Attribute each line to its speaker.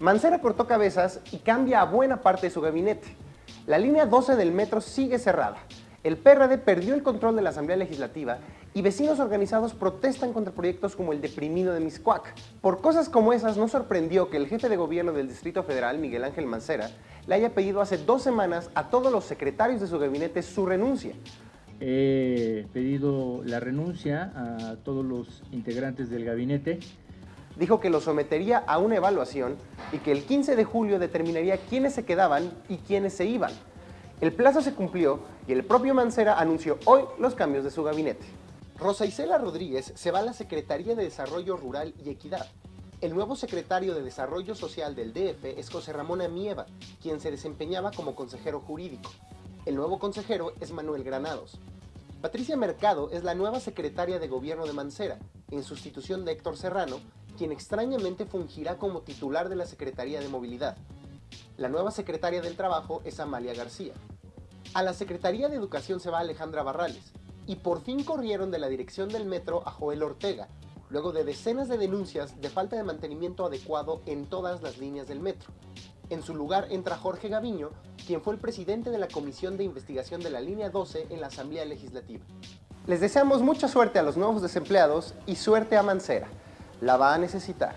Speaker 1: Mancera cortó cabezas y cambia a buena parte de su gabinete. La línea 12 del metro sigue cerrada. El PRD perdió el control de la Asamblea Legislativa y vecinos organizados protestan contra proyectos como el deprimido de Miscuac. Por cosas como esas no sorprendió que el jefe de gobierno del Distrito Federal, Miguel Ángel Mancera, le haya pedido hace dos semanas a todos los secretarios de su gabinete su renuncia.
Speaker 2: He pedido la renuncia a todos los integrantes del gabinete
Speaker 1: dijo que lo sometería a una evaluación y que el 15 de julio determinaría quiénes se quedaban y quiénes se iban. El plazo se cumplió y el propio Mancera anunció hoy los cambios de su gabinete. Rosa Isela Rodríguez se va a la Secretaría de Desarrollo Rural y Equidad. El nuevo secretario de Desarrollo Social del DF es José Ramón Amieva, quien se desempeñaba como consejero jurídico. El nuevo consejero es Manuel Granados. Patricia Mercado es la nueva secretaria de Gobierno de Mancera, en sustitución de Héctor Serrano, quien extrañamente fungirá como titular de la Secretaría de Movilidad. La nueva secretaria del Trabajo es Amalia García. A la Secretaría de Educación se va Alejandra Barrales, y por fin corrieron de la dirección del metro a Joel Ortega, luego de decenas de denuncias de falta de mantenimiento adecuado en todas las líneas del metro. En su lugar entra Jorge Gaviño, quien fue el presidente de la Comisión de Investigación de la Línea 12 en la Asamblea Legislativa. Les deseamos mucha suerte a los nuevos desempleados y suerte a Mancera la va a necesitar.